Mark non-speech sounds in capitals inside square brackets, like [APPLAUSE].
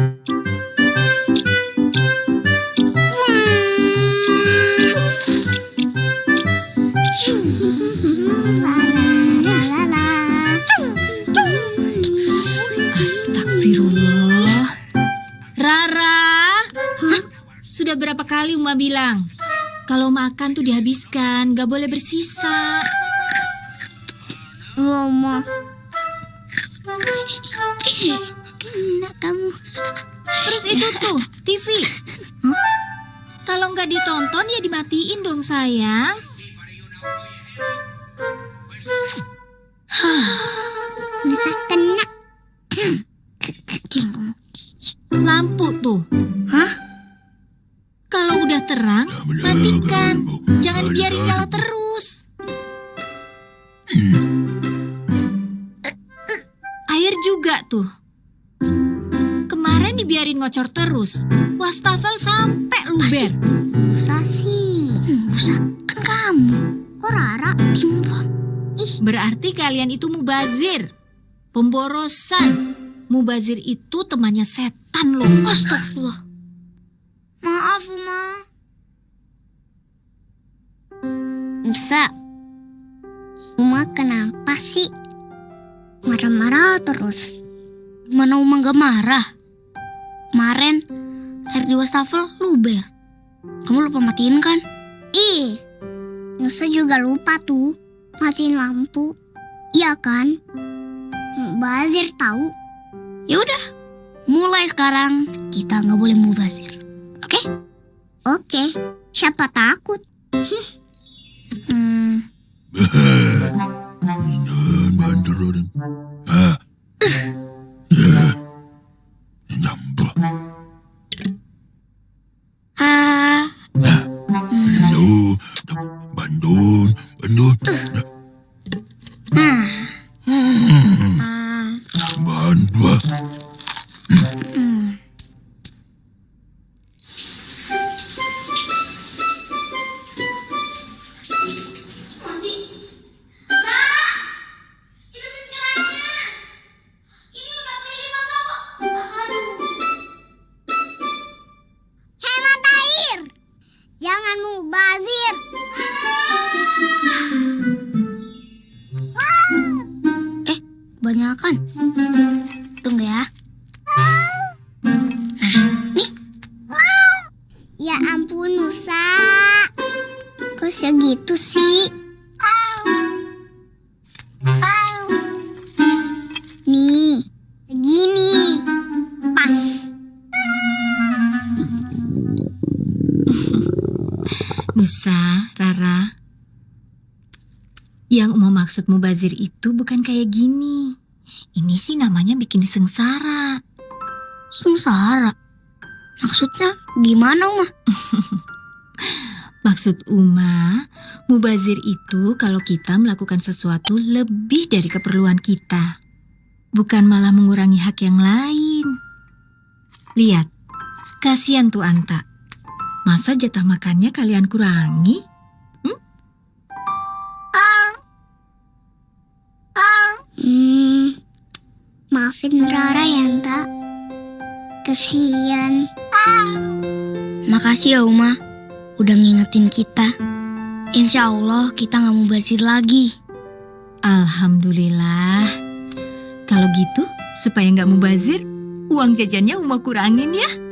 Astagfirullah. Rara, sudah berapa kali Uma bilang? Kalau makan tuh dihabiskan, gak boleh bersisa. Mama. [TSK] [TSK] [TSK] Kena kamu. Terus itu tuh, TV. Kalau nggak ditonton ya dimatiin dong sayang. Bisa kena. Lampu tuh. Hah? Kalau udah terang, matikan. Jangan biarin nyala terus. Air juga tuh. Dibiarin ngocor terus. Wastafel sampai luber. Musa sih. Musa kan kamu. Kok Rara bimbang? Berarti kalian itu mubazir. Pemborosan. Mubazir itu temannya setan loh. Astagfirullah. Maaf, Uma. Musa. Uma kenapa sih? Marah-marah terus. Gimana Uma gak marah? Kemarin air di wastafel luber. Kamu lupa matiin kan? Ih, Nusa juga lupa tuh matiin lampu. Iya kan? Bazir tahu. Ya udah, mulai sekarang kita nggak boleh mubazir. Oke? Oke, siapa takut? Hmm, [LAUGHS] Banyakan. Tunggu ya. Ya ampun Nusa. Kok segitu sih? Nih, segini. Pas. Nusa, Rara. Yang mau maksud mubazir itu bukan kayak gini. Ini sih namanya bikin sengsara. Sengsara. Maksudnya gimana Uma? [LAUGHS] Maksud Uma, mubazir itu kalau kita melakukan sesuatu lebih dari keperluan kita. Bukan malah mengurangi hak yang lain. Lihat, kasihan tuh Anta. Masa jatah makannya kalian kurangi? Maafin Rara ya, Anta. Kesian. Makasih ya Uma, udah ngingetin kita. Insya Allah kita nggak mau basir lagi. Alhamdulillah. Kalau gitu, supaya nggak mubazir, uang jajannya Uma kurangin ya.